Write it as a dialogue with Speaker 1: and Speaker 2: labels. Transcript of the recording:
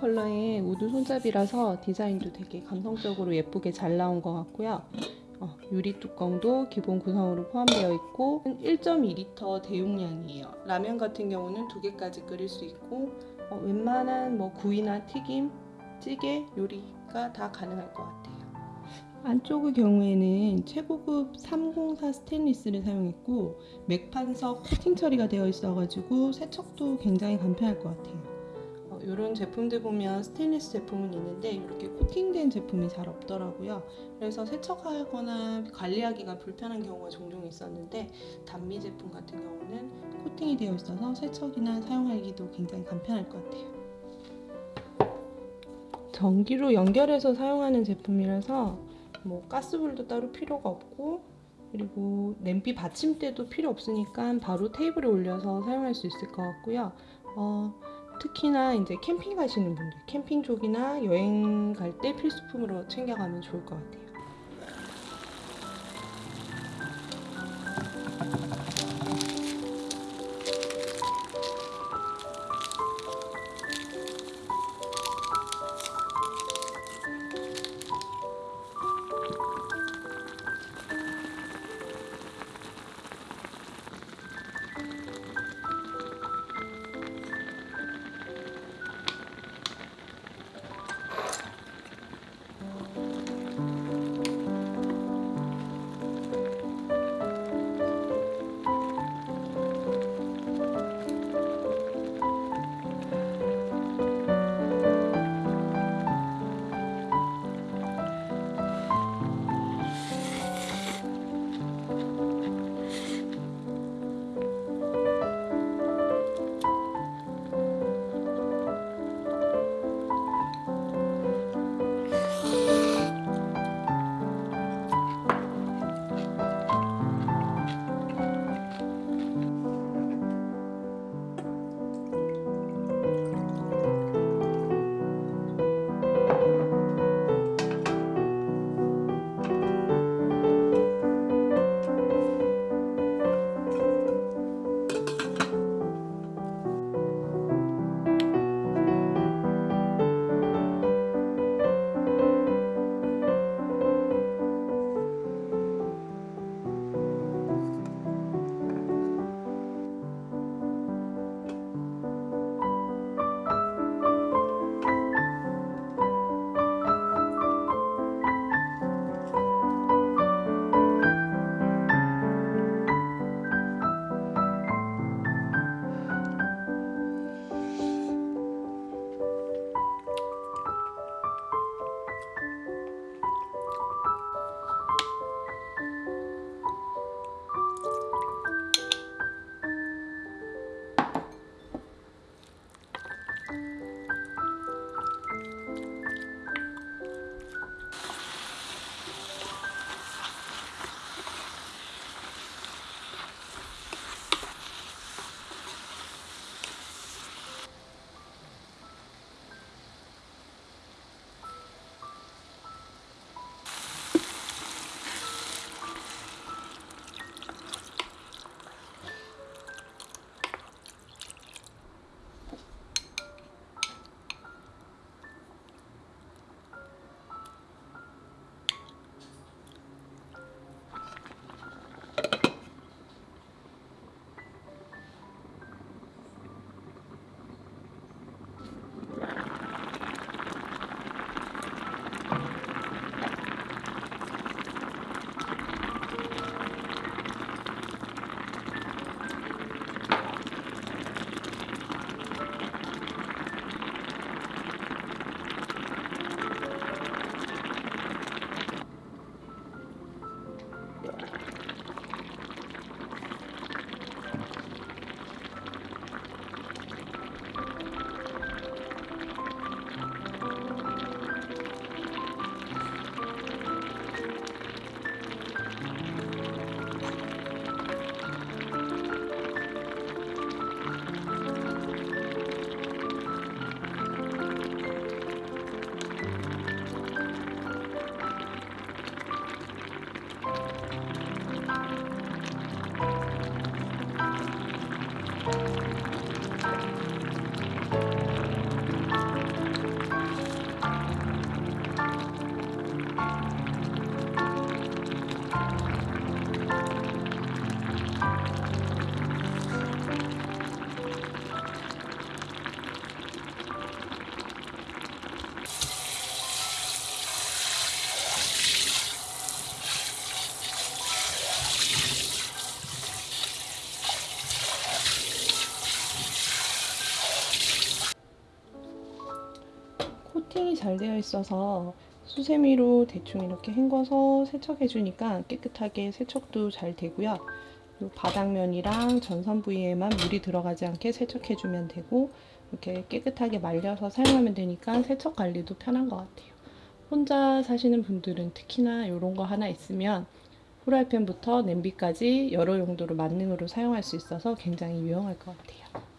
Speaker 1: 컬러의 우드 손잡이라서 디자인도 되게 감성적으로 예쁘게 잘 나온 것 같고요. 어, 유리 뚜껑도 기본 구성으로 포함되어 있고 1.2리터 대용량이에요. 라면 같은 경우는 두 개까지 끓일 수 있고 어, 웬만한 뭐 구이나 튀김, 찌개, 요리가 다 가능할 것 같아요. 안쪽의 경우에는 최고급 304 스테인리스를 사용했고 맥반석 코팅 처리가 되어 있어가지고 세척도 굉장히 간편할 것 같아요. 이런 제품들 보면 스테인리스 제품은 있는데 이렇게 코팅된 제품이 잘 없더라고요. 그래서 세척하거나 관리하기가 불편한 경우가 종종 있었는데 단미 제품 같은 경우는 코팅이 되어 있어서 세척이나 사용하기도 굉장히 간편할 것 같아요. 전기로 연결해서 사용하는 제품이라서 뭐 가스불도 따로 필요가 없고 그리고 냄비 받침대도 필요 없으니까 바로 테이블에 올려서 사용할 수 있을 것 같고요. 어, 특히나 이제 캠핑 가시는 분들, 캠핑 쪽이나 여행 갈 때 필수품으로 챙겨가면 좋을 것 같아요. 코팅이 잘 되어 있어서 수세미로 대충 이렇게 헹궈서 세척해 주니까 깨끗하게 세척도 잘 되고요. 요 바닥면이랑 전선 부위에만 물이 들어가지 않게 세척해 주면 되고 이렇게 깨끗하게 말려서 사용하면 되니까 세척 관리도 편한 것 같아요. 혼자 사시는 분들은 특히나 이런 거 하나 있으면 후라이팬부터 냄비까지 여러 용도로 만능으로 사용할 수 있어서 굉장히 유용할 것 같아요.